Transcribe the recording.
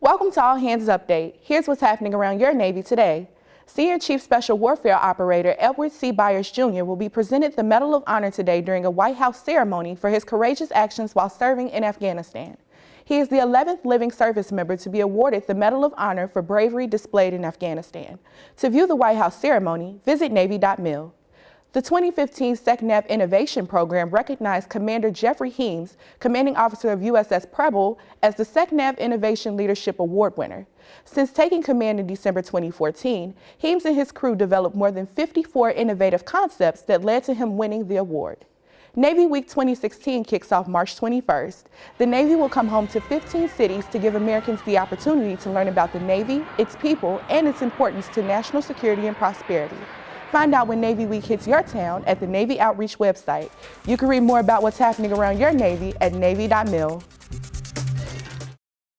Welcome to All Hands Update. Here's what's happening around your Navy today. Senior Chief Special Warfare Operator Edward C. Byers Jr. will be presented the Medal of Honor today during a White House ceremony for his courageous actions while serving in Afghanistan. He is the 11th living service member to be awarded the Medal of Honor for bravery displayed in Afghanistan. To view the White House ceremony, visit Navy.mil. The 2015 SecNav Innovation Program recognized Commander Jeffrey Heames, commanding officer of USS Preble, as the SecNav Innovation Leadership Award winner. Since taking command in December 2014, Heames and his crew developed more than 54 innovative concepts that led to him winning the award. Navy Week 2016 kicks off March 21st. The Navy will come home to 15 cities to give Americans the opportunity to learn about the Navy, its people, and its importance to national security and prosperity. Find out when Navy Week hits your town at the Navy Outreach website. You can read more about what's happening around your Navy at Navy.mil.